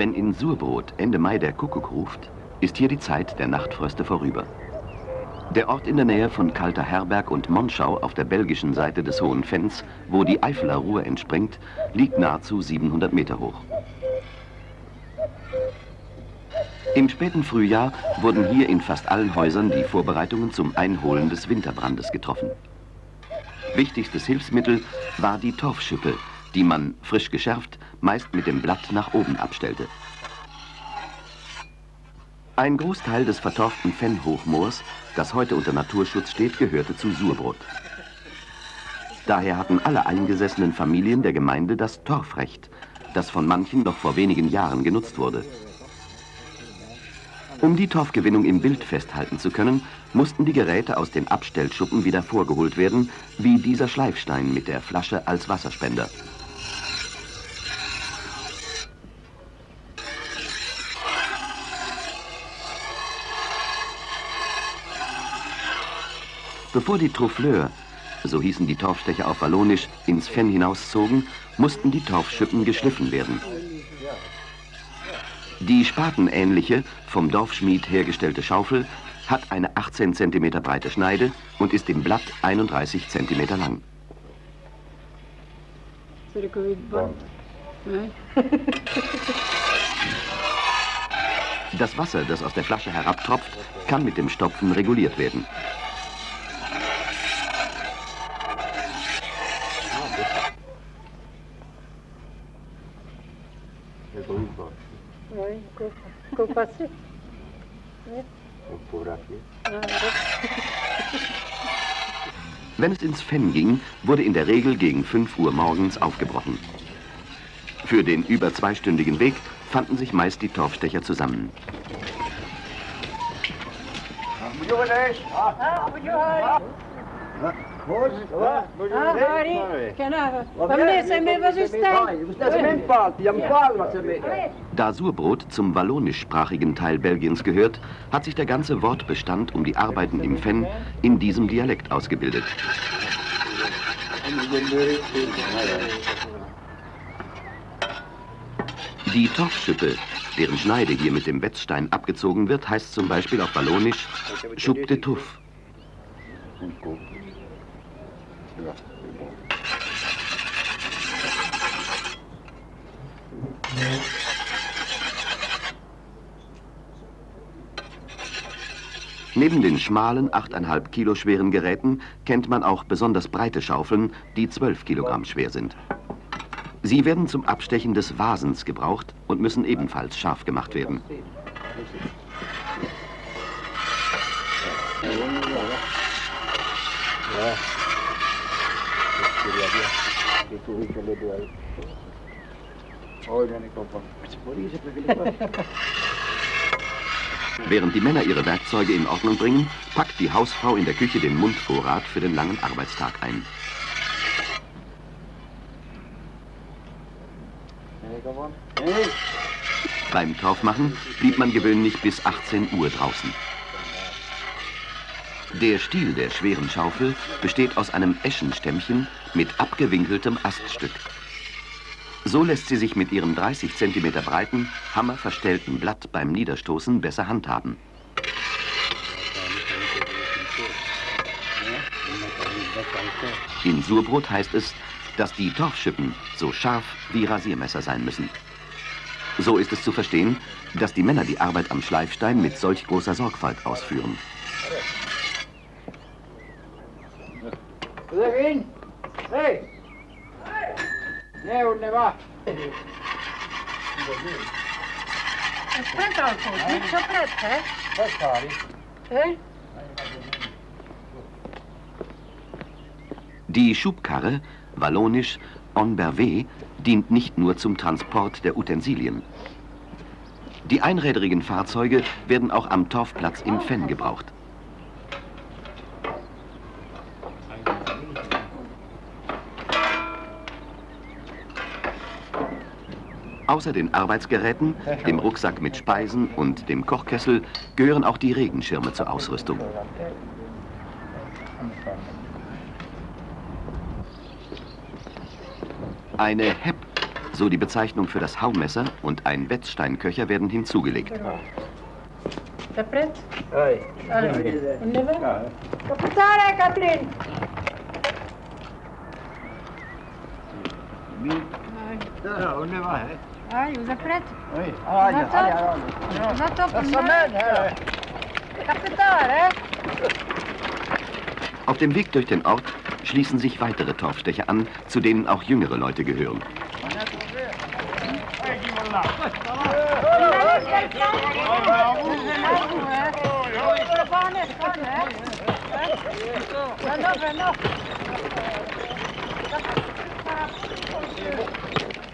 Wenn in Surbrot Ende Mai der Kuckuck ruft, ist hier die Zeit der Nachtfröste vorüber. Der Ort in der Nähe von Kalter Herberg und Monschau auf der belgischen Seite des Hohen Fenns, wo die Eifeler Ruhr entspringt, liegt nahezu 700 Meter hoch. Im späten Frühjahr wurden hier in fast allen Häusern die Vorbereitungen zum Einholen des Winterbrandes getroffen. Wichtigstes Hilfsmittel war die Torfschippe, die man, frisch geschärft, meist mit dem Blatt nach oben abstellte. Ein Großteil des vertorften Fennhochmoors, das heute unter Naturschutz steht, gehörte zu Surbrot. Daher hatten alle eingesessenen Familien der Gemeinde das Torfrecht, das von manchen noch vor wenigen Jahren genutzt wurde. Um die Torfgewinnung im Bild festhalten zu können, mussten die Geräte aus den Abstellschuppen wieder vorgeholt werden, wie dieser Schleifstein mit der Flasche als Wasserspender. Bevor die Trouffleur, so hießen die Torfstecher auf Wallonisch, ins Fenn hinauszogen, mussten die Torfschippen geschliffen werden. Die spatenähnliche, vom Dorfschmied hergestellte Schaufel hat eine 18 cm breite Schneide und ist im Blatt 31 cm lang. Das Wasser, das aus der Flasche herabtropft, kann mit dem Stopfen reguliert werden. Wenn es ins Fenn ging, wurde in der Regel gegen 5 Uhr morgens aufgebrochen. Für den über zweistündigen Weg fanden sich meist die Torfstecher zusammen. Da Surbrot zum wallonischsprachigen Teil Belgiens gehört, hat sich der ganze Wortbestand um die Arbeiten im Fenn in diesem Dialekt ausgebildet. Die Torfschippe, deren Schneide hier mit dem Wetzstein abgezogen wird, heißt zum Beispiel auf Wallonisch Schub de Tuff. Neben den schmalen, 8,5 Kilo schweren Geräten kennt man auch besonders breite Schaufeln, die 12 Kilogramm schwer sind. Sie werden zum Abstechen des Vasens gebraucht und müssen ebenfalls scharf gemacht werden. Während die Männer ihre Werkzeuge in Ordnung bringen, packt die Hausfrau in der Küche den Mundvorrat für den langen Arbeitstag ein. Beim Torfmachen blieb man gewöhnlich bis 18 Uhr draußen. Der Stiel der schweren Schaufel besteht aus einem Eschenstämmchen mit abgewinkeltem Aststück. So lässt sie sich mit ihrem 30 cm breiten, hammerverstellten Blatt beim Niederstoßen besser handhaben. In Surbrot heißt es, dass die Torfschippen so scharf wie Rasiermesser sein müssen. So ist es zu verstehen, dass die Männer die Arbeit am Schleifstein mit solch großer Sorgfalt ausführen. Hey! Ne, unde va? Aspetta un po', mi soppretta, eh? Passari. Eh? Die Schubkarre, wallonisch en bervé, dient nicht nur zum Transport der Utensilien. Die einräderigen Fahrzeuge werden auch am Torfplatz im Fenn gebraucht. Außer den Arbeitsgeräten, dem Rucksack mit Speisen und dem Kochkessel gehören auch die Regenschirme zur Ausrüstung. Eine Hepp, so die Bezeichnung für das Haumesser und ein Wetzsteinköcher werden hinzugelegt. Catherine Ja, Allez, vous êtes prête Oui. Allez, allez, allez. On attend pour ja. Capitale, hein Auf dem Weg durch den Ort schließen sich weitere Torfstecher an, zu denen auch jüngere Leute gehören.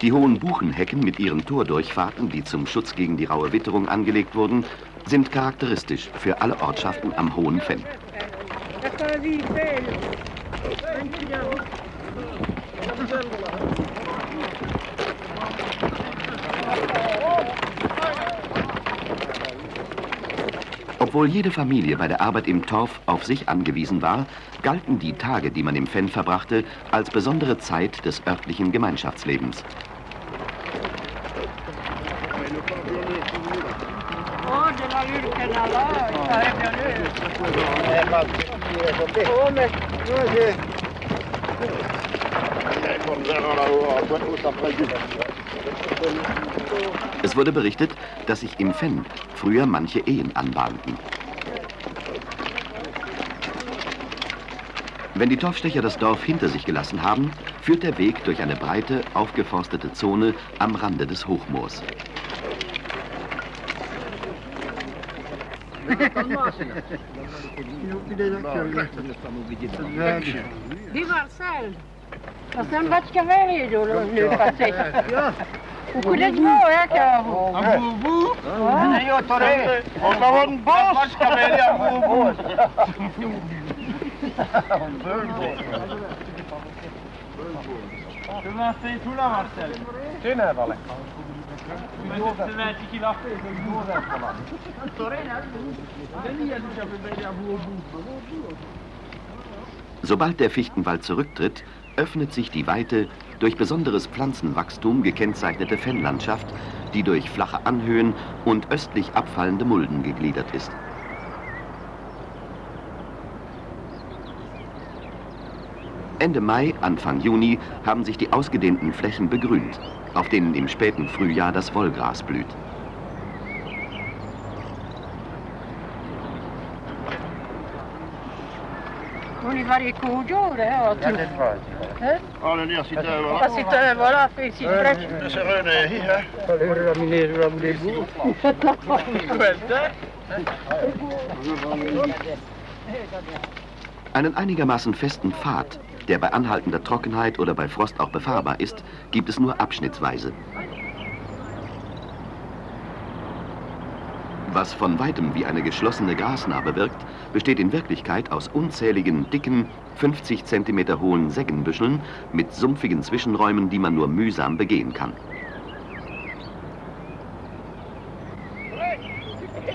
Die hohen Buchenhecken mit ihren Tordurchfahrten, die zum Schutz gegen die raue Witterung angelegt wurden, sind charakteristisch für alle Ortschaften am Hohen Fenn. Obwohl jede Familie bei der Arbeit im Torf auf sich angewiesen war, galten die Tage, die man im Fenn verbrachte, als besondere Zeit des örtlichen Gemeinschaftslebens. Es wurde berichtet, dass sich im Fenn früher manche Ehen anbahnten. Wenn die Torfstecher das Dorf hinter sich gelassen haben, führt der Weg durch eine breite, aufgeforstete Zone am Rande des Hochmoors. Dis Marcel, Marcel Batschkaveri, le passé. Beaucoup de mots, hein, que vous. Nee, joh, Torre. Och, dat wordt een bos. Wat ska vi göra? En bos. Comment c'est tout là, Marcel Tynävalle. Mais c'est un petit qu'il a fait, c'est une grosse là. Sobald der Fichtenwald zurücktritt, öffnet sich die weite, durch besonderes Pflanzenwachstum gekennzeichnete Fennlandschaft, die durch flache Anhöhen und östlich abfallende Mulden gegliedert ist. Ende Mai, Anfang Juni haben sich die ausgedehnten Flächen begrünt, auf denen im späten Frühjahr das Wollgras blüht. On y va les coups jours, hein. Ja, dit was. Hè? Oh, nee, als je daar On wel. va s'éteindre, voilà, fait ici près. Dat is er een hier, hè. Einen einigermaßen festen Pfad, der bei anhaltender Trockenheit oder bei Frost auch befahrbar ist, gibt es nur abschnittsweise. Was von weitem wie eine geschlossene Grasnarbe wirkt, besteht in Wirklichkeit aus unzähligen, dicken, 50 cm hohen Seggenbüscheln mit sumpfigen Zwischenräumen, die man nur mühsam begehen kann.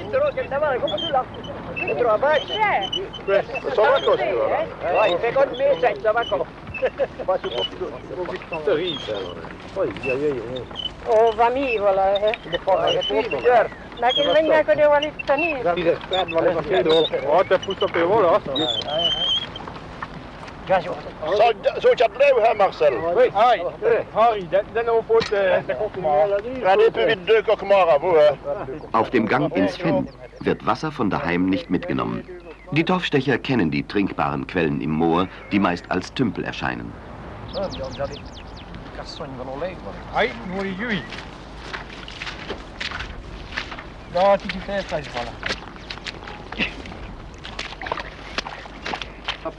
Så var kost venga que de Walid Tani. Ja, det får stoppa i vår då. Så, så jag blev här, Marcel. Hoi, Harry, är vid dök och mara, hvor är? Auf dem Gang ins Fenn wird Wasser von daheim nicht mitgenommen. Die Torfstecher kennen die trinkbaren Quellen im Moor, die meist als Tümpel erscheinen. Had ik je eerst vallen.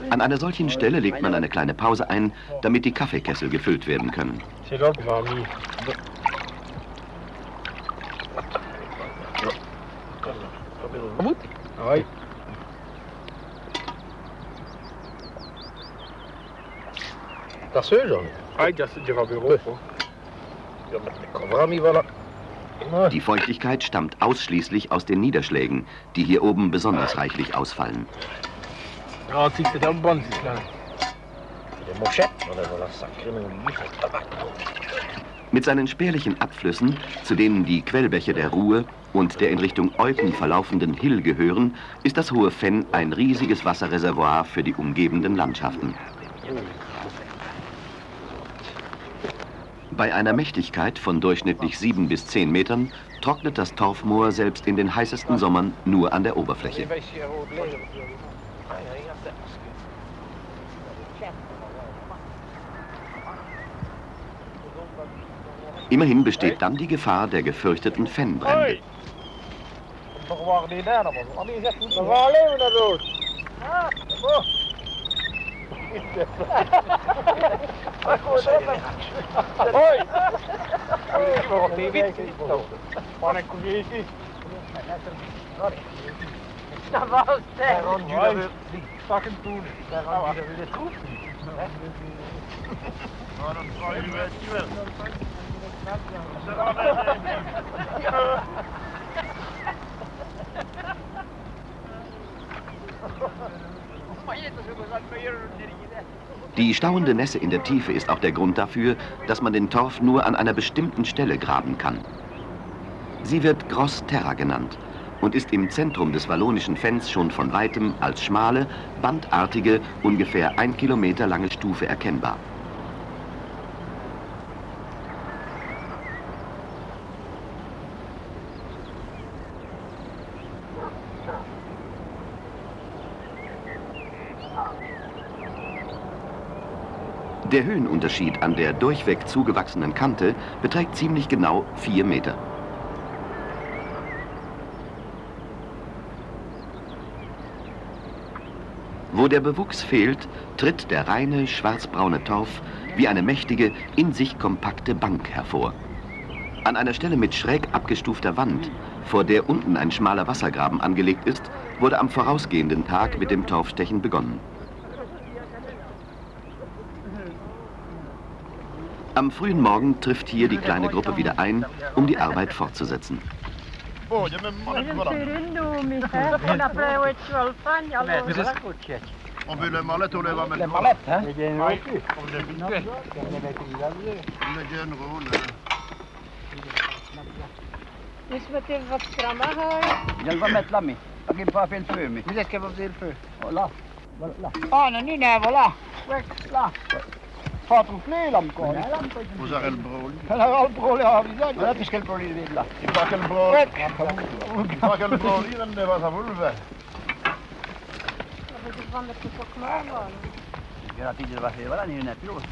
An einer solchen Stelle legt man eine kleine Pause ein, damit die Kaffeekessel gefüllt werden können. Zit ook mami. Goed? Hoi. Dat is zo dan. Hoi, dat zit je van bureau. Ja, hier oben besonders reichlich ausfallen. Ja, het zit er dan band is lang. De mochet, maar dat is wel een sacré olief. Mit seinen spärlichen Abflüssen, zu denen die Quellbäche der Ruhr und der in Richtung Eupen verlaufenden Hill gehören, ist das Hohe Fenn ein riesiges Wasserreservoir für die umgebenden Landschaften. Bei einer Mächtigkeit von durchschnittlich sieben bis zehn Metern trocknet das Torfmoor selbst in den heißesten Sommern nur an der Oberfläche. Immerhin besteht dann die Gefahr der gefürchteten Fennbrände. Hoi! Wat die wit Maar een niet. Dat was het. Ron Judah Pak hem toen. Ron Judah wil het goed. Waarom zou je het wel? Понятно, что мы за твоей Die stauende Nässe in der Tiefe ist auch der Grund dafür, dass man den Torf nur an einer bestimmten Stelle graben kann. Sie wird Gros Terra genannt und ist im Zentrum des wallonischen Fens schon von weitem als schmale, bandartige, ungefähr ein Kilometer lange Stufe erkennbar. Der Höhenunterschied an der durchweg zugewachsenen Kante beträgt ziemlich genau vier Meter. Wo der Bewuchs fehlt, tritt der reine, schwarzbraune Torf wie eine mächtige, in sich kompakte Bank hervor. An einer Stelle mit schräg abgestufter Wand, vor der unten ein schmaler Wassergraben angelegt ist, wurde am vorausgehenden Tag mit dem Torfstechen begonnen. Am frühen Morgen trifft hier die kleine Gruppe wieder ein, um die Arbeit fortzusetzen. Voglio me male Een voilà. En dan blijven we wel van, allora. För? Voilà. Voilà. Ah, non, ni ne, voilà. Ouais, là. A le vide, là. Il faut que le brôle. Il faut que le brôle, il ne va. Dat is van de koekman worden. Jag har tidigare varit voilà, ni är nätt låst.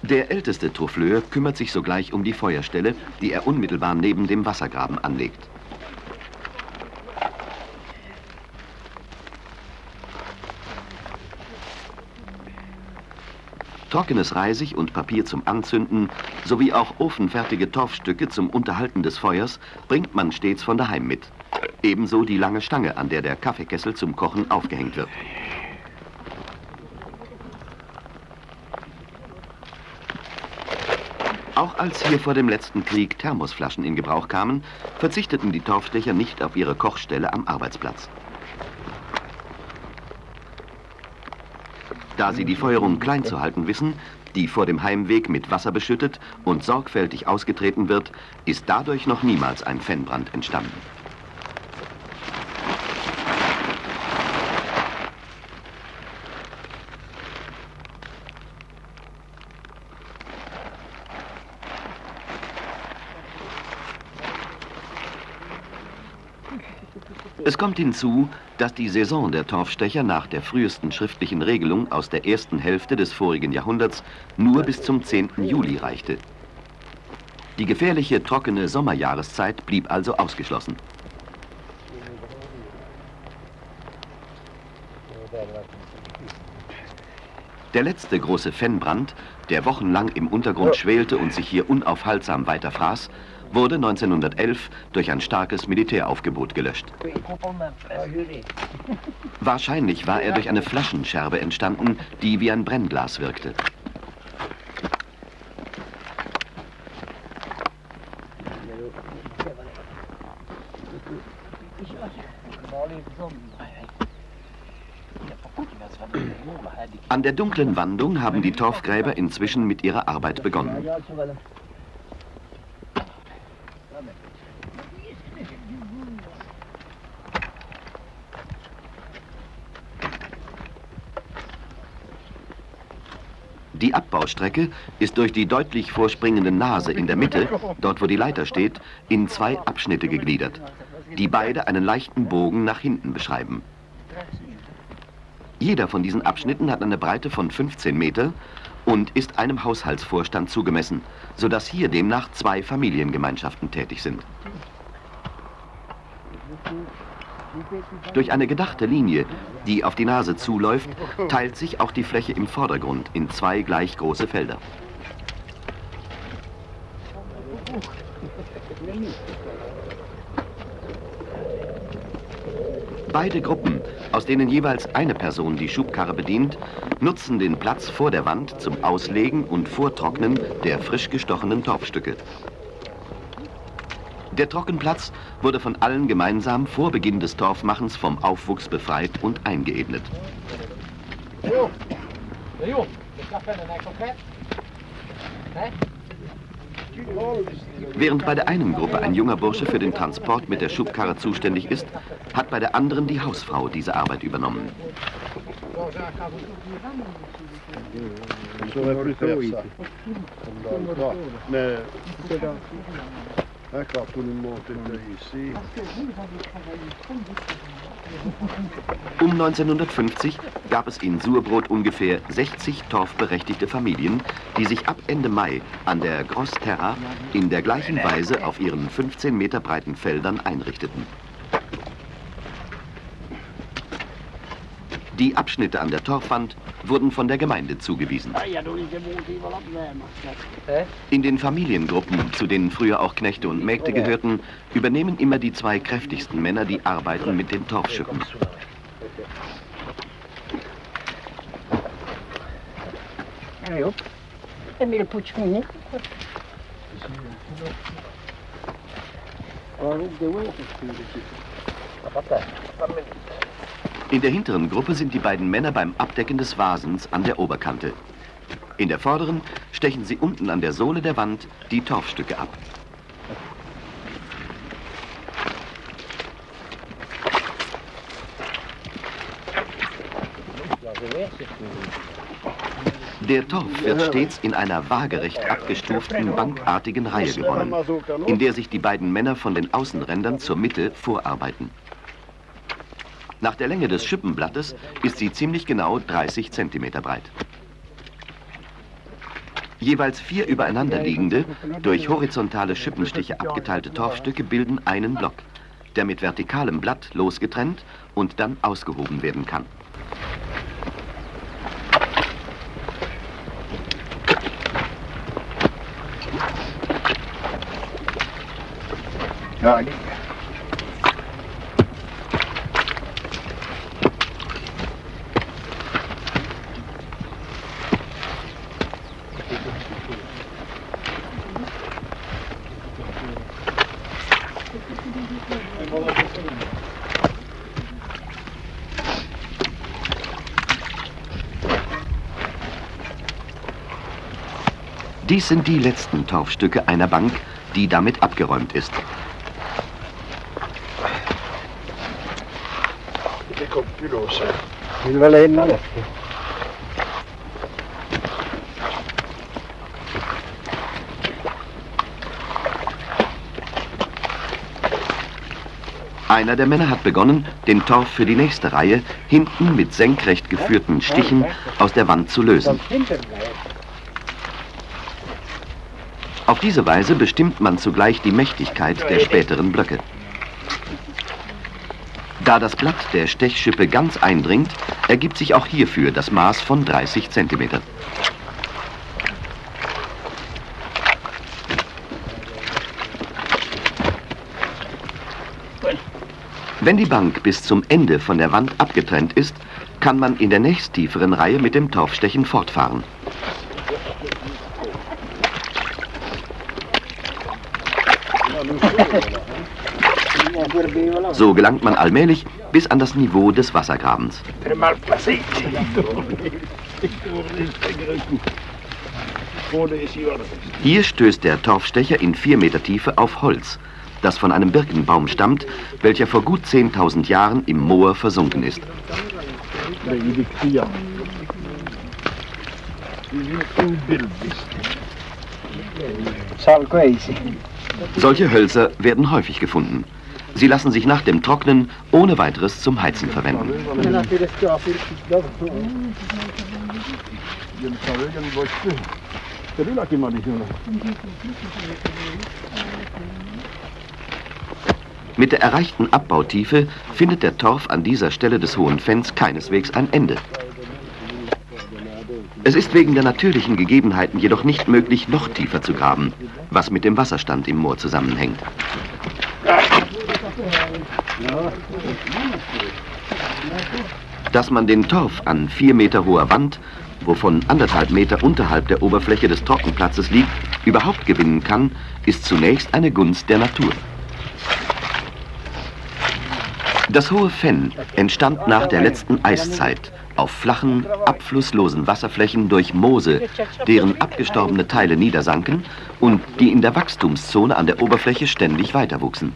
Der älteste Truffleur kümmert sich sogleich um die Feuerstelle, die er unmittelbar neben dem Wassergraben anlegt. Trockenes Reisig und Papier zum Anzünden sowie auch ofenfertige Torfstücke zum Unterhalten des Feuers bringt man stets von daheim mit. Ebenso die lange Stange, an der der Kaffeekessel zum Kochen aufgehängt wird. Auch als hier vor dem letzten Krieg Thermosflaschen in Gebrauch kamen, verzichteten die Torfstecher nicht auf ihre Kochstelle am Arbeitsplatz. Da sie die Feuerung klein zu halten wissen, die vor dem Heimweg mit Wasser beschüttet und sorgfältig ausgetreten wird, ist dadurch noch niemals ein Fennbrand entstanden. Es kommt hinzu, dass die Saison der Torfstecher nach der frühesten schriftlichen Regelung aus der ersten Hälfte des vorigen Jahrhunderts nur bis zum 10. Juli reichte. Die gefährliche trockene Sommerjahreszeit blieb also ausgeschlossen. Der letzte große Fennbrand, der wochenlang im Untergrund schwelte und sich hier unaufhaltsam weiterfraß, wurde 1911 durch ein starkes Militäraufgebot gelöscht. Wahrscheinlich war er durch eine Flaschenscherbe entstanden, die wie ein Brennglas wirkte. An der dunklen Wandung haben die Torfgräber inzwischen mit ihrer Arbeit begonnen. Die Abbaustrecke ist durch die deutlich vorspringende Nase in der Mitte, dort wo die Leiter steht, in zwei Abschnitte gegliedert, die beide einen leichten Bogen nach hinten beschreiben. Jeder von diesen Abschnitten hat eine Breite von 15 Meter und ist einem Haushaltsvorstand zugemessen, sodass hier demnach zwei Familiengemeinschaften tätig sind. Durch eine gedachte Linie, die auf die Nase zuläuft, teilt sich auch die Fläche im Vordergrund in zwei gleich große Felder. Beide Gruppen, aus denen jeweils eine Person die Schubkarre bedient, nutzen den Platz vor der Wand zum Auslegen und Vortrocknen der frisch gestochenen Torfstücke. Der Trockenplatz wurde von allen gemeinsam vor Beginn des Torfmachens vom Aufwuchs befreit und eingeebnet. Während bei der einen Gruppe ein junger Bursche für den Transport mit der Schubkarre zuständig ist, hat bei der anderen die Hausfrau diese Arbeit übernommen. Um 1950 gab es in Surbrot ungefähr 60 torfberechtigte Familien, die sich ab Ende Mai an der Grossterra in der gleichen Weise auf ihren 15 Meter breiten Feldern einrichteten. Die Abschnitte an der Torfwand wurden von der Gemeinde zugewiesen. In den Familiengruppen, zu denen früher auch Knechte und Mägde gehörten, übernehmen immer die zwei kräftigsten Männer die Arbeiten mit den Torfschippen. In der hinteren Gruppe sind die beiden Männer beim Abdecken des Vasens an der Oberkante. In der vorderen stechen sie unten an der Sohle der Wand die Torfstücke ab. Der Torf wird stets in einer waagerecht abgestuften, bankartigen Reihe gewonnen, in der sich die beiden Männer von den Außenrändern zur Mitte vorarbeiten. Nach der Länge des Schippenblattes ist sie ziemlich genau 30 cm breit. Jeweils vier übereinander liegende, durch horizontale Schippenstiche abgeteilte Torfstücke bilden einen Block, der mit vertikalem Blatt losgetrennt und dann ausgehoben werden kann. Ja, Dies sind die letzten Torfstücke einer Bank, die damit abgeräumt ist. Einer der Männer hat begonnen, den Torf für die nächste Reihe hinten mit senkrecht geführten Stichen aus der Wand zu lösen. Auf diese Weise bestimmt man zugleich die Mächtigkeit der späteren Blöcke. Da das Blatt der Stechschippe ganz eindringt, ergibt sich auch hierfür das Maß von 30 cm. Wenn die Bank bis zum Ende von der Wand abgetrennt ist, kann man in der nächsttieferen Reihe mit dem Torfstechen fortfahren. So gelangt man allmählich bis an das Niveau des Wassergrabens. Hier stößt der Torfstecher in vier Meter Tiefe auf Holz, das von einem Birkenbaum stammt, welcher vor gut 10.000 Jahren im Moor versunken ist. Solche Hölzer werden häufig gefunden. Sie lassen sich nach dem Trocknen ohne weiteres zum Heizen verwenden. Mit der erreichten Abbautiefe findet der Torf an dieser Stelle des Hohen Fenns keineswegs ein Ende. Es ist wegen der natürlichen Gegebenheiten jedoch nicht möglich, noch tiefer zu graben, was mit dem Wasserstand im Moor zusammenhängt. Dass man den Torf an vier Meter hoher Wand, wovon anderthalb Meter unterhalb der Oberfläche des Trockenplatzes liegt, überhaupt gewinnen kann, ist zunächst eine Gunst der Natur. Das hohe Fenn entstand nach der letzten Eiszeit auf flachen, abflusslosen Wasserflächen durch Moose, deren abgestorbene Teile niedersanken und die in der Wachstumszone an der Oberfläche ständig weiterwuchsen.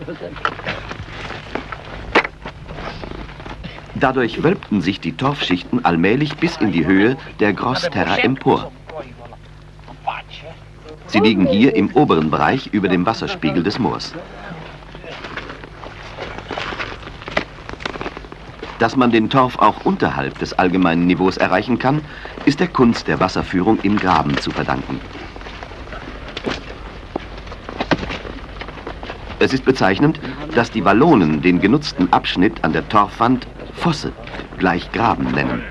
Dadurch wölbten sich die Torfschichten allmählich bis in die Höhe der Grossterra empor. Sie liegen hier im oberen Bereich über dem Wasserspiegel des Moors. Dass man den Torf auch unterhalb des allgemeinen Niveaus erreichen kann, ist der Kunst der Wasserführung im Graben zu verdanken. Es ist bezeichnend, dass die Wallonen den genutzten Abschnitt an der Torfwand Fosse, gleich Graben nennen.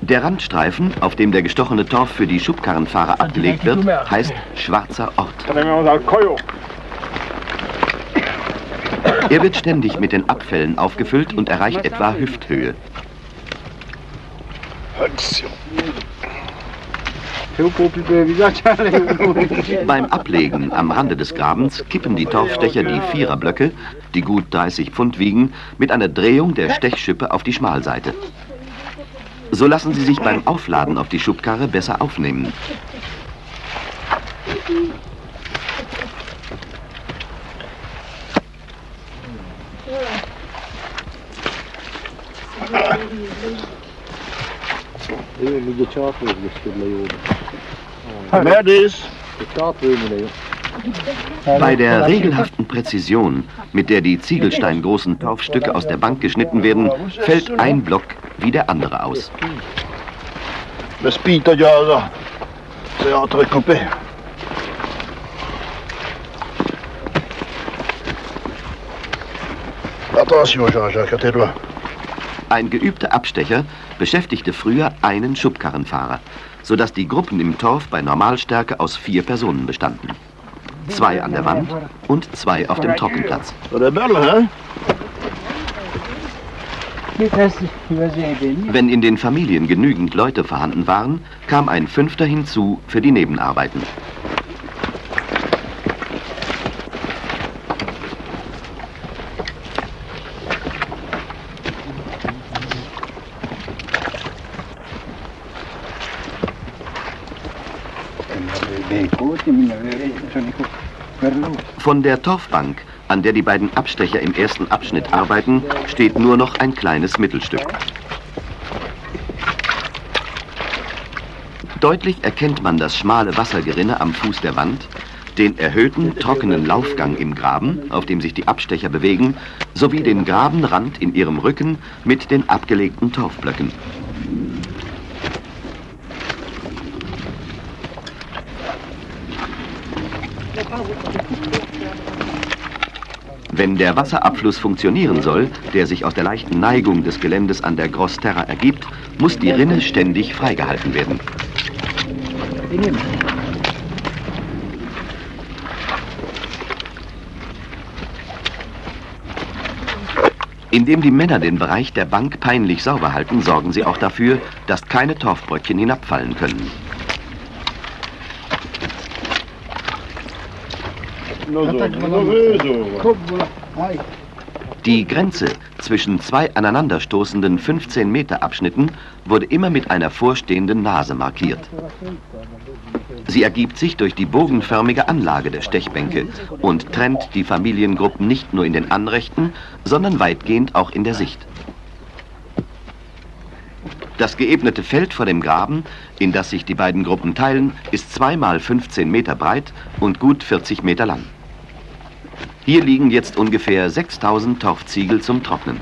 Der Randstreifen, auf dem der gestochene Torf für die Schubkarrenfahrer abgelegt wird, heißt Schwarzer Ort. Er wird ständig mit den Abfällen aufgefüllt und erreicht etwa Hüfthöhe. Beim Ablegen am Rande des Grabens kippen die Torfstecher die Viererblöcke, die gut 30 Pfund wiegen, mit einer Drehung der Stechschippe auf die Schmalseite. So lassen sie sich beim Aufladen auf die Schubkarre besser aufnehmen. Bei der regelhaften Präzision, mit der die ziegelsteingroßen Torfstücke aus der Bank geschnitten werden, fällt ein Block wie der andere aus. Ein geübter Abstecher beschäftigte früher einen Schubkarrenfahrer, sodass die Gruppen im Torf bei Normalstärke aus vier Personen bestanden. Zwei an der Wand und zwei auf dem Trockenplatz. Wenn in den Familien genügend Leute vorhanden waren, kam ein Fünfter hinzu für die Nebenarbeiten. Von der Torfbank, an der die beiden Abstecher im ersten Abschnitt arbeiten, steht nur noch ein kleines Mittelstück. Deutlich erkennt man das schmale Wassergerinne am Fuß der Wand, den erhöhten, trockenen Laufgang im Graben, auf dem sich die Abstecher bewegen, sowie den Grabenrand in ihrem Rücken mit den abgelegten Torfblöcken. Wenn der Wasserabfluss funktionieren soll, der sich aus der leichten Neigung des Geländes an der Grossterra ergibt, muss die Rinne ständig freigehalten werden. Indem die Männer den Bereich der Bank peinlich sauber halten, sorgen sie auch dafür, dass keine Torfbröckchen hinabfallen können. No so, no so. Kubbola. Aj. Die Grenze zwischen zwei aneinanderstoßenden 15 Meter Abschnitten wurde immer mit einer vorstehenden Nase markiert. Sie ergibt sich durch die bogenförmige Anlage der Stechbänke und trennt die Familiengruppen nicht nur in den Anrechten, sondern weitgehend auch in der Sicht. Das geebnete Feld vor dem Graben, in das sich die beiden Gruppen teilen, ist zweimal 15 Meter breit und gut 40 Meter lang. Hier liegen jetzt ungefähr 6000 Torfziegel zum Trocknen.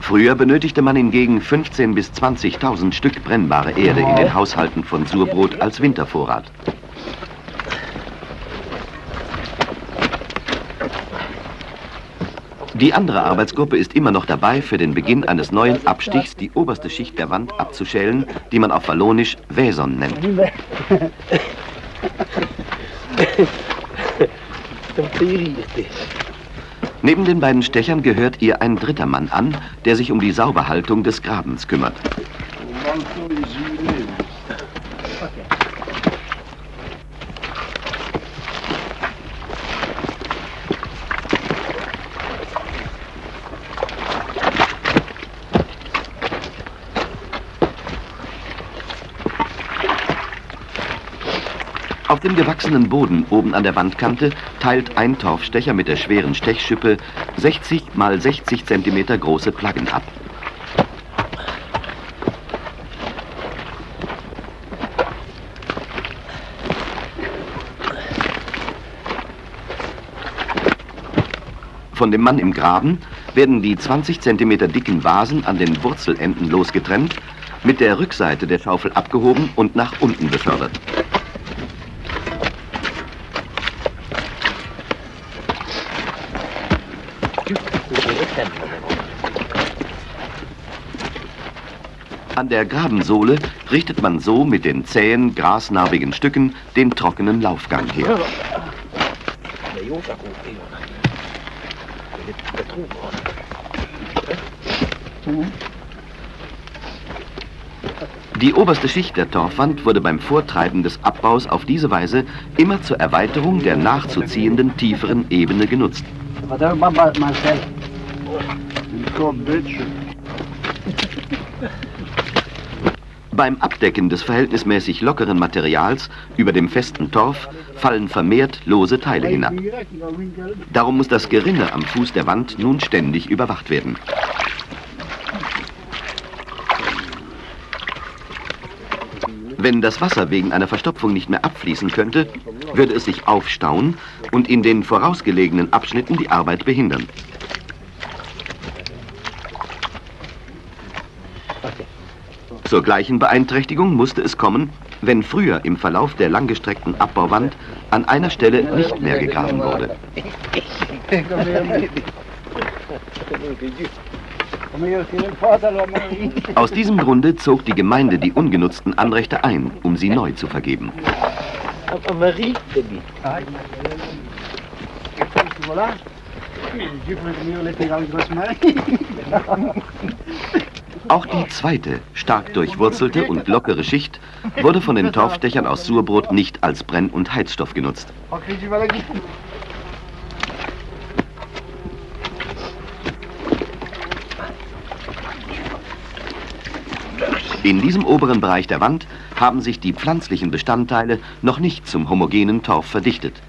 Früher benötigte man hingegen 15.000 bis 20.000 Stück brennbare Erde in den Haushalten von Surbrot als Wintervorrat. Die andere Arbeitsgruppe ist immer noch dabei, für den Beginn eines neuen Abstichs die oberste Schicht der Wand abzuschälen, die man auf Wallonisch Wäson nennt. Neben den beiden Stechern gehört ihr ein dritter Mann an, der sich um die Sauberhaltung des Grabens kümmert. Gewachsenen Boden oben an der Wandkante teilt ein Torfstecher mit der schweren Stechschippe 60 mal 60 cm große Plaggen ab. Von dem Mann im Graben werden die 20 cm dicken Vasen an den Wurzelenden losgetrennt, mit der Rückseite der Schaufel abgehoben und nach unten befördert. An der Grabensohle richtet man so mit den zähen, grasnarbigen Stücken den trockenen Laufgang her. Die oberste Schicht der Torfwand wurde beim Vortreiben des Abbaus auf diese Weise immer zur Erweiterung der nachzuziehenden tieferen Ebene genutzt. Beim Abdecken des verhältnismäßig lockeren Materials über dem festen Torf fallen vermehrt lose Teile hinab. Darum muss das Gerinne am Fuß der Wand nun ständig überwacht werden. Wenn das Wasser wegen einer Verstopfung nicht mehr abfließen könnte, würde es sich aufstauen und in den vorausgelegenen Abschnitten die Arbeit behindern. Zur gleichen Beeinträchtigung musste es kommen, wenn früher im Verlauf der langgestreckten Abbauwand an einer Stelle nicht mehr gegraben wurde. Aus diesem Grunde zog die Gemeinde die ungenutzten Anrechte ein, um sie neu zu vergeben. Auch die zweite, stark durchwurzelte und lockere Schicht wurde von den Torfstechern aus Surbrot nicht als Brenn- und Heizstoff genutzt. In diesem oberen Bereich der Wand haben sich die pflanzlichen Bestandteile noch nicht zum homogenen Torf verdichtet.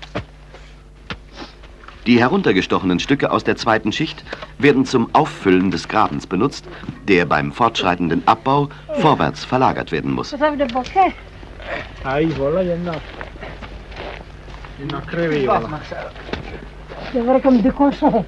Die heruntergestochenen Stücke aus der zweiten Schicht werden zum Auffüllen des Grabens benutzt, der beim fortschreitenden Abbau vorwärts verlagert werden muss. Cosa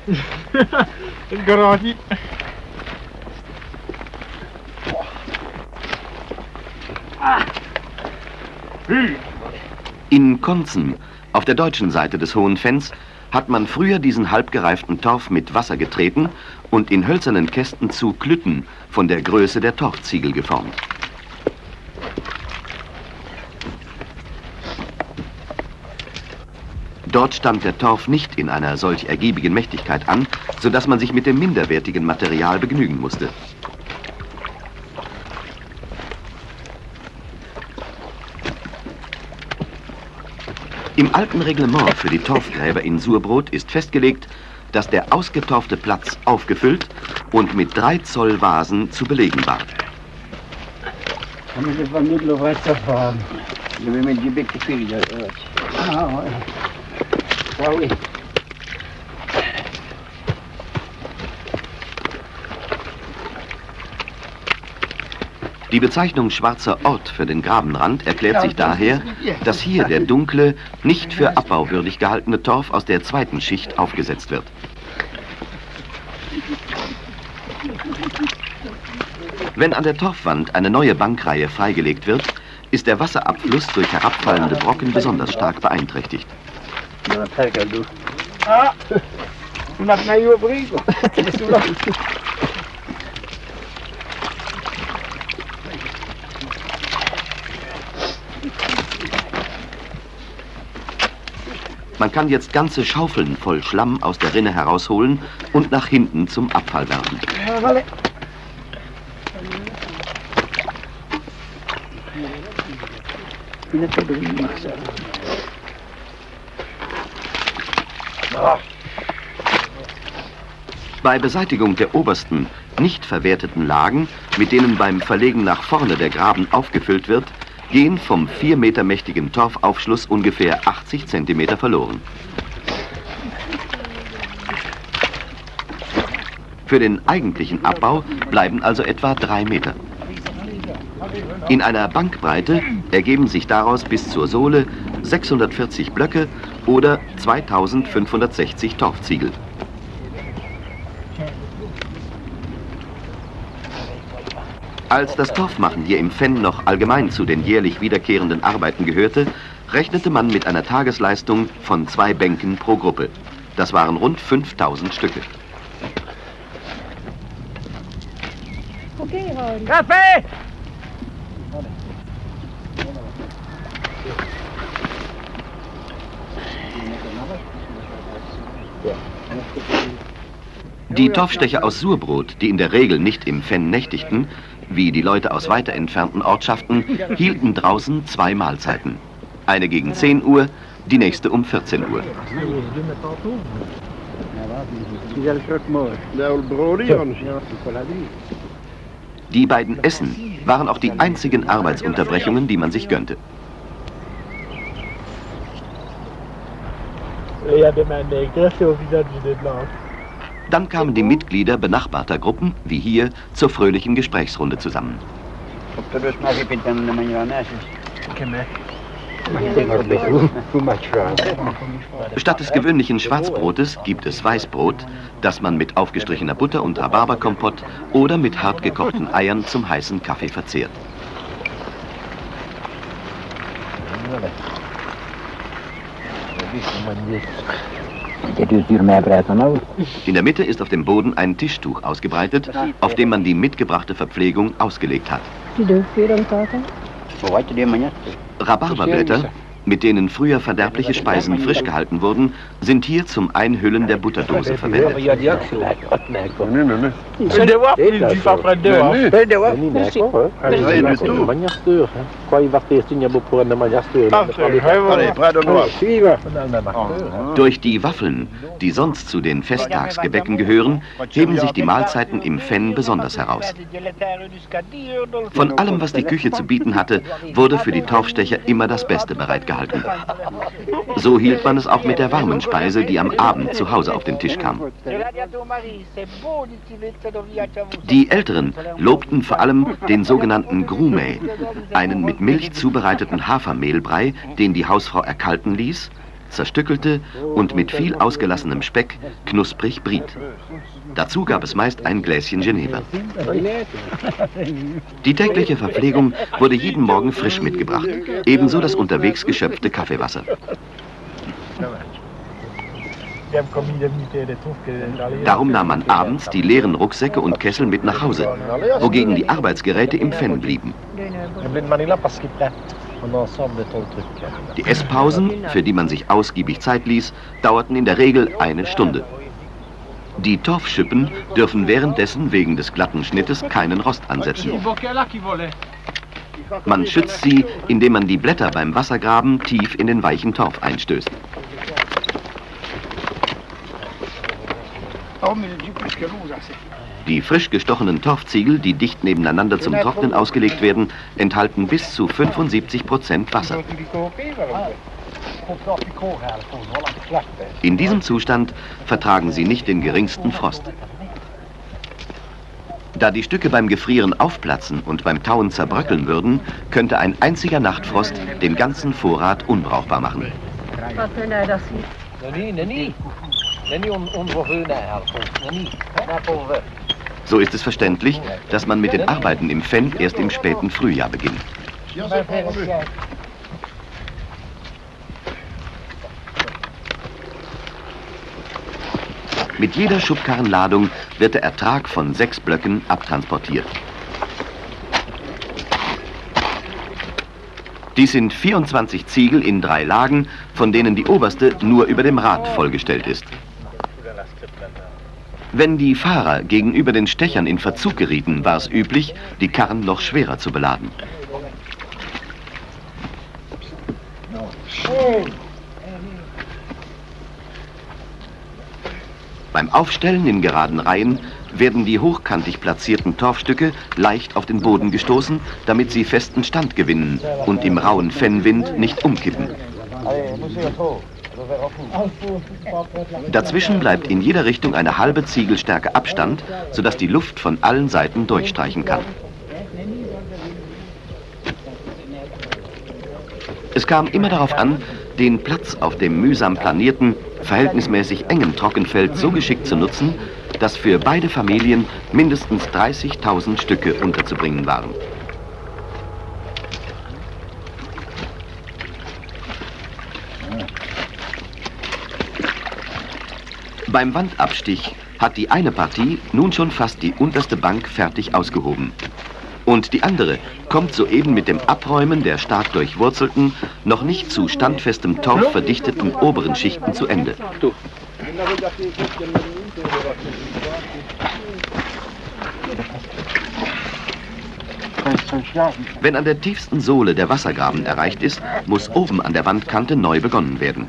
In Konzen, auf der deutschen Seite des Hohen Fenns, hat man früher diesen halbgereiften Torf mit Wasser getreten und in hölzernen Kästen zu Klütten von der Größe der Torfziegel geformt. Dort stand der Torf nicht in einer solch ergiebigen Mächtigkeit an, sodass man sich mit dem minderwertigen Material begnügen musste. Im alten Reglement für die Torfgräber in Surbrot ist festgelegt, dass der ausgetorfte Platz aufgefüllt und mit drei Zoll Vasen zu belegen war. Die Bezeichnung schwarzer Ort für den Grabenrand erklärt sich daher, dass hier der dunkle, nicht für abbauwürdig gehaltene Torf aus der zweiten Schicht aufgesetzt wird. Wenn an der Torfwand eine neue Bankreihe freigelegt wird, ist der Wasserabfluss durch herabfallende Brocken besonders stark beeinträchtigt. Ah! Non ha io prego. Nessuno. Man kann jetzt ganze Schaufeln voll Schlamm aus der Rinne herausholen und nach hinten zum Abfall werfen. Bei Beseitigung der obersten, nicht verwerteten Lagen, mit denen beim Verlegen nach vorne der Graben aufgefüllt wird, gehen vom 4 Meter mächtigen Torfaufschluss ungefähr 80 Zentimeter verloren. Für den eigentlichen Abbau bleiben also etwa 3 Meter. In einer Bankbreite ergeben sich daraus bis zur Sohle 640 Blöcke oder 2560 Torfziegel. Als das Torfmachen hier im Fenn noch allgemein zu den jährlich wiederkehrenden Arbeiten gehörte, rechnete man mit einer Tagesleistung von zwei Bänken pro Gruppe. Das waren rund 5000 Stücke. Kaffee! Die Torfstecher aus Surbrot, die in der Regel nicht im Fenn nächtigten, wie die Leute aus weiter entfernten Ortschaften, hielten draußen zwei Mahlzeiten. Eine gegen 10 Uhr, die nächste um 14 Uhr. Die beiden Essen waren auch die einzigen Arbeitsunterbrechungen, die man sich gönnte. Il y a des mains nègres, c'est au visage des blancs. Dann kamen die Mitglieder benachbarter Gruppen, wie hier, zur fröhlichen Gesprächsrunde zusammen. Statt des gewöhnlichen Schwarzbrotes gibt es Weißbrot, das man mit aufgestrichener Butter und Rhabarberkompott oder mit hart gekochten Eiern zum heißen Kaffee verzehrt. In der Mitte ist auf dem Boden ein Tischtuch ausgebreitet, auf dem man die mitgebrachte Verpflegung ausgelegt hat. Rhabarberblätter, mit denen früher verderbliche Speisen frisch gehalten wurden, sind hier zum Einhüllen der Butterdose verwendet. Durch die Waffeln, die sonst zu den Festtagsgebäcken gehören, heben sich die Mahlzeiten im Fenn besonders heraus. Von allem, was die Küche zu bieten hatte, wurde für die Torfstecher immer das Beste bereitgehalten. So hielt man es auch mit der warmen Speise, die am Abend zu Hause auf den Tisch kam. Die Älteren lobten vor allem den sogenannten Grumey, einen mit Milch zubereiteten Hafermehlbrei, den die Hausfrau erkalten ließ, zerstückelte und mit viel ausgelassenem Speck knusprig briet. Dazu gab es meist ein Gläschen Geneva. Die tägliche Verpflegung wurde jeden Morgen frisch mitgebracht, ebenso das unterwegs geschöpfte Kaffeewasser. Darum nahm man abends die leeren Rucksäcke und Kessel mit nach Hause, wogegen die Arbeitsgeräte im Fenn blieben. Die Esspausen, für die man sich ausgiebig Zeit ließ, dauerten in der Regel eine Stunde. Die Torfschippen dürfen währenddessen wegen des glatten Schnittes keinen Rost ansetzen. Man schützt sie, indem man die Blätter beim Wassergraben tief in den weichen Torf einstößt. Die frisch gestochenen Torfziegel, die dicht nebeneinander zum Trocknen ausgelegt werden, enthalten bis zu 75 Prozent Wasser. In diesem Zustand vertragen sie nicht den geringsten Frost. Da die Stücke beim Gefrieren aufplatzen und beim Tauen zerbröckeln würden, könnte ein einziger Nachtfrost den ganzen Vorrat unbrauchbar machen. So ist es verständlich, dass man mit den Arbeiten im Fenn erst im späten Frühjahr beginnt. Mit jeder Schubkarrenladung wird der Ertrag von sechs Blöcken abtransportiert. Dies sind 24 Ziegel in drei Lagen, von denen die oberste nur über dem Rad vollgestellt ist. Wenn die Fahrer gegenüber den Stechern in Verzug gerieten, war es üblich, die Karren noch schwerer zu beladen. Beim Aufstellen in geraden Reihen werden die hochkantig platzierten Torfstücke leicht auf den Boden gestoßen, damit sie festen Stand gewinnen und im rauen Fennwind nicht umkippen. Dazwischen bleibt in jeder Richtung eine halbe Ziegelstärke Abstand, sodass die Luft von allen Seiten durchstreichen kann. Es kam immer darauf an, den Platz auf dem mühsam planierten, verhältnismäßig engen Trockenfeld so geschickt zu nutzen, dass für beide Familien mindestens 30.000 Stücke unterzubringen waren. Beim Wandabstich hat die eine Partie nun schon fast die unterste Bank fertig ausgehoben. Und die andere kommt soeben mit dem Abräumen der stark durchwurzelten, noch nicht zu standfestem Torf verdichteten oberen Schichten zu Ende. Wenn an der tiefsten Sohle der Wassergraben erreicht ist, muss oben an der Wandkante neu begonnen werden.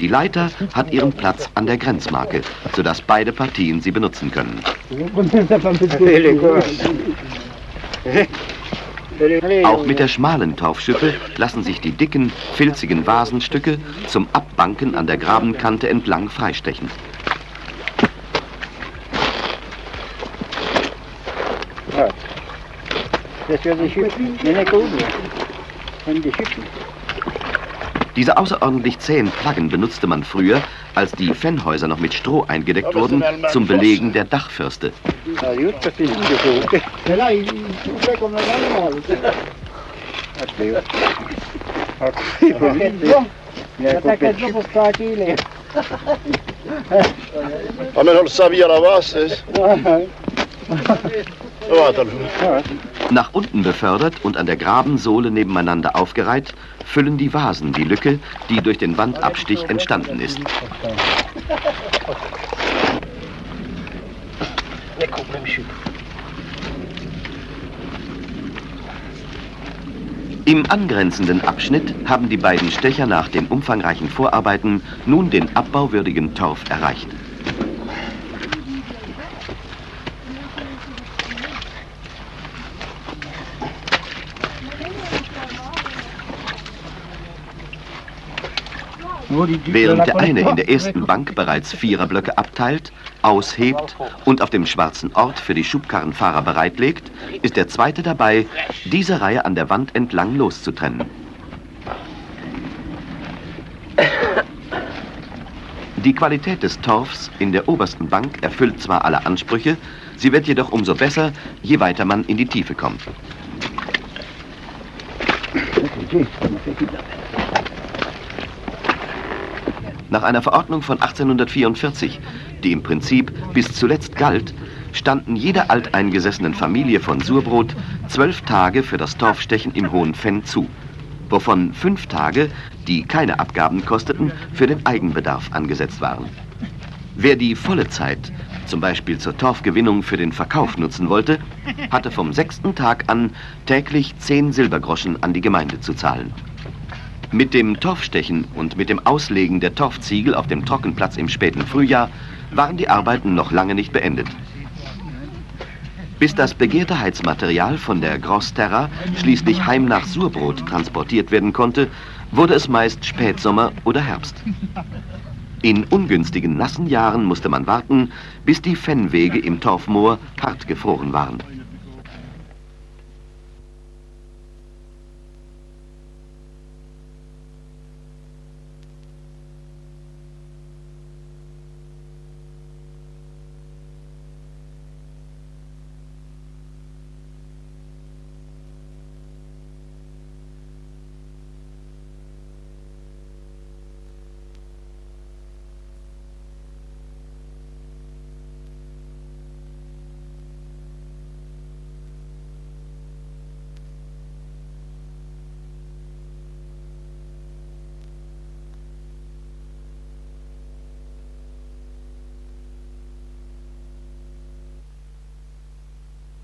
Die Leiter hat ihren Platz an der Grenzmarke, sodass beide Partien sie benutzen können. Auch mit der schmalen Torfschippe lassen sich die dicken, filzigen Vasenstücke zum Abbanken an der Grabenkante entlang freistechen. Das wird die Schippen. Nicht gut. Und die Schippen. Diese außerordentlich zähen Plaggen benutzte man früher, als die Fennhäuser noch mit Stroh eingedeckt wurden, zum Belegen der Dachfirste. Ja, just precis. Det är så. Nej, det Nach unten befördert und an der Grabensohle nebeneinander aufgereiht, füllen die Vasen die Lücke, die durch den Wandabstich entstanden ist. Im angrenzenden Abschnitt haben die beiden Stecher nach den umfangreichen Vorarbeiten nun den abbauwürdigen Torf erreicht. Während der eine in der ersten Bank bereits Viererblöcke abteilt, aushebt und auf dem schwarzen Ort für die Schubkarrenfahrer bereitlegt, ist der zweite dabei, diese Reihe an der Wand entlang loszutrennen. Die Qualität des Torfs in der obersten Bank erfüllt zwar alle Ansprüche, sie wird jedoch umso besser, je weiter man in die Tiefe kommt. Nach einer Verordnung von 1844, die im Prinzip bis zuletzt galt, standen jeder alteingesessenen Familie von Surbrot zwölf Tage für das Torfstechen im Hohen Fenn zu, wovon fünf Tage, die keine Abgaben kosteten, für den Eigenbedarf angesetzt waren. Wer die volle Zeit, zum Beispiel zur Torfgewinnung für den Verkauf nutzen wollte, hatte vom sechsten Tag an täglich 10 Silbergroschen an die Gemeinde zu zahlen. Mit dem Torfstechen und mit dem Auslegen der Torfziegel auf dem Trockenplatz im späten Frühjahr waren die Arbeiten noch lange nicht beendet. Bis das begehrte Heizmaterial von der Gross Terra schließlich heim nach Surbrot transportiert werden konnte, wurde es meist Spätsommer oder Herbst. In ungünstigen nassen Jahren musste man warten, bis die Fennwege im Torfmoor hart gefroren waren.